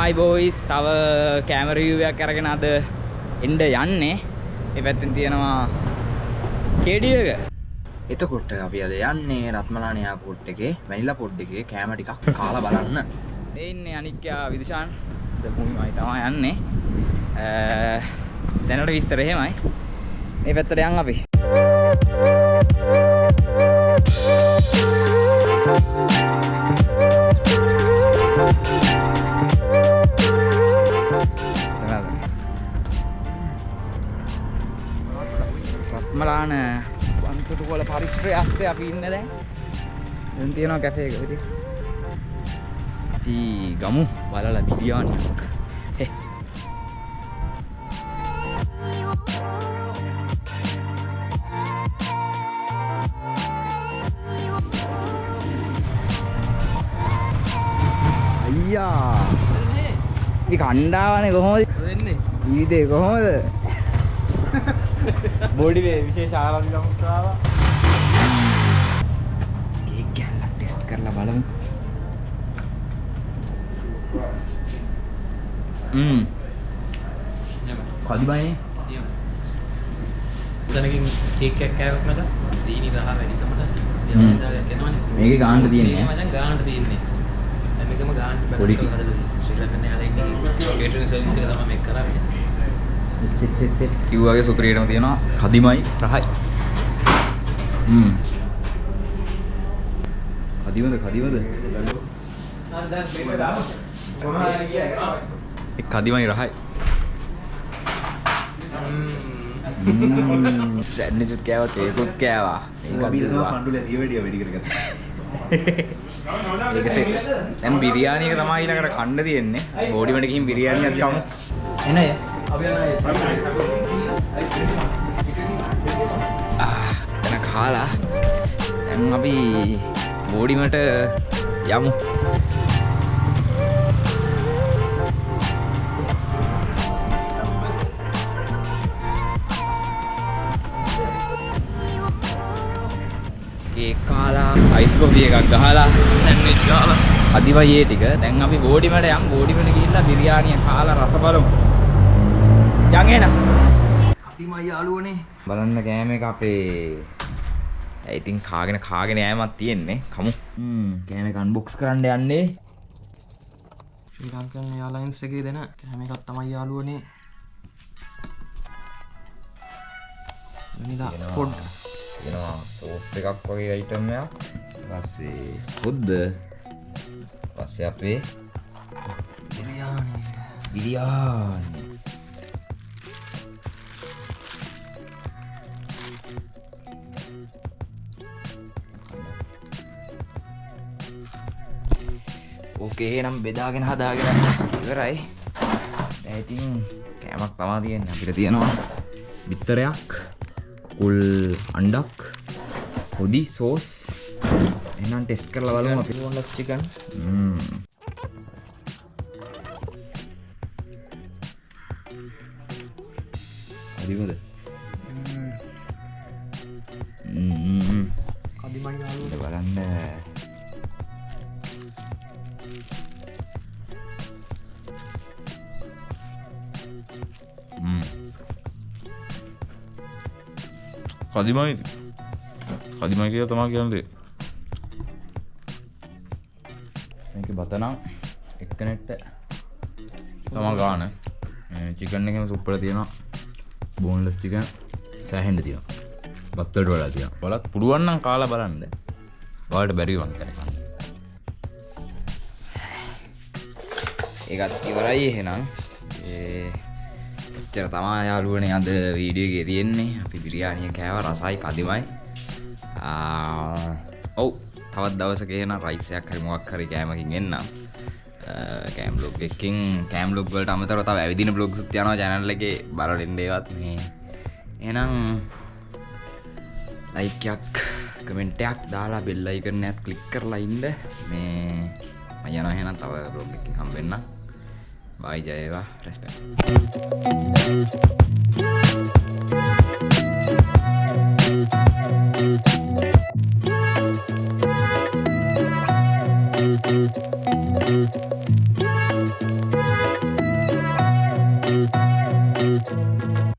හයි boys තව කෑමරිවයක් අරගෙන අද එන්ඩ යන්නේ. ඒ පැත්තින් තියෙනවා කේඩිය එක. එතකොට අපි අද යන්නේ රත්මලානයා පොට් එකේ වැනිලා පොඩ් එකේ කෑම ටිකක් කාලා බලන්න. ඒ ඉන්නේ අනික්යා විදුෂාන්. දකුණුමයි තමයි යන්නේ. දැනට විස්තර එහෙමයි. මේ පැත්තට යන් අපි වන්තුටු කොල පරිශ්‍රය අස්සේ අපි ඉන්න දැන්. දැන් තියෙනවා කැෆේ එක. ඉතින් අපි ගමු. බලලා බිරියානියක් හේ. අයියා. ඉතින් කණ්ඩාවනේ කොහොමද? වෙන්නේ ජීවිතේ කොහොමද බොඩි වේ විශේෂ ආරම්භ සමුත්‍රාව කේක් කැල්ලක් ටෙස්ට් කරලා බලමු. ම්ම්. කදිබයිනේ තනකින් කේක් එකක් කෑවොත් මචං සීනි රහ. දෙවදාගයක් එනවනේ. මේකේ ගාන්න තියෙන්නේ. මචං ගාන්න තියෙන්නේ. දැන් මේකම ගාන්න තියෙන්නේ ශ්‍රී ලංකන් යාලා ඉන්නේ. කේටරින් සර්විස් එක තමයි මේක කරන්නේ කිව්වාගේ සුපිරියටම තියෙනවා කදිමයි රහයි. ම්ම් කදිමද කදිමද? ඒ කදිමයි රහයි. සැඩ්නිචුත් කෑවා කේකුත් කෑවා. ඒක සෙ දැන් බිරියානි එක තමයි ඊළඟට කන්න තියෙන්නේ. බෝඩිමට ගිහින් බිරියානියක් කමු එන අය අපි යනවා ආ එන කාලා දැන් අපි බෝඩිමට යමු. ඒ කාලා අයිස්කෝපි එකක් ගහලා සැන්ඩ්විච් ගහලා අදිවයේ ටික. දැන් අපි බෝඩිමට යම්. බෝඩිමට ගිහිල්ලා බිරියානිය කාලා රස බලමු. යන් එන අපිමයි යාළුවනේ බලන්න කෑම එක අපේ ඇයි ඉතින් කාගෙන කාගෙන යෑමක් තියෙන්නේ? කමු. හ්ම් කෑම එක අන්බොක්ස් කරන්න යන්නේ. ශ්‍රී ලංකන් යාලයින්ස් එකේ දෙන කෑම එකක් තමයි යාළුවනේ වෙනිලා පොඩ් තියෙනවා. සෝස් එකක් වගේ අයිටම් එකක්. පස්සේ හොද්ද පස්සේ අපේ බිරියානි බිරියානි ඕකේ එහෙනම් බෙදාගෙන හදාගෙන ඉවරයි. ඉතින් කෑමක් තමා තියෙන්නේ. අපිට තියෙනවා බිත්තරයක් කුකුල් අණ්ඩක් හොදි සෝස්. එහෙනම් ටෙස්ට් කරලා බලමු අපි. බෝන්ලස් චිකන් යාළුවනේ ඉත බලන්න කදිමයි. කදිමයි කියලා තමා කියන්නේ. මේක බතනම් එක්කනෙට්ට තමා ගාන. චිකන් එකම සුප්පල තියෙනවා. බෝන්ලස් චිකන් සෑහෙන්ඩ තියෙනවා. බත්තට වඩා තියෙන බලත් පුළුවන්නම් කාලා බලන්න වාට බැරිවන් කරකන්න ඒකත් ඉවරයි එහෙනම් එච්චර තමා යාලුවනේ අද වීඩියෝගේ තියෙන්නේ. අපි බිරියානිය කෑව රසයි කදිමයි. ඔව්. තවත් දවසක එහෙනම් රයිසයක් හරි මොකක් හරි කෑමකින් එන්නම් කෑම් බ්ලොග් එකකින් කෑම් බ්ලොග් වලට අමතරව තව ඇවිදින බ්ලොග්ස් උත් යනවා channel එකේ. බලන්න ඒවත් මේ. එහෙනම් ලයිකයක් කමෙන්ටයක් දාලා බෙල් අයිකනයත් ක්ලික් කරලා ඉන්න. මේ මම යනවා එහෙනම් තව බ්ලොග් එකකින් හම්බෙන්න. Vaya Eva, respeto.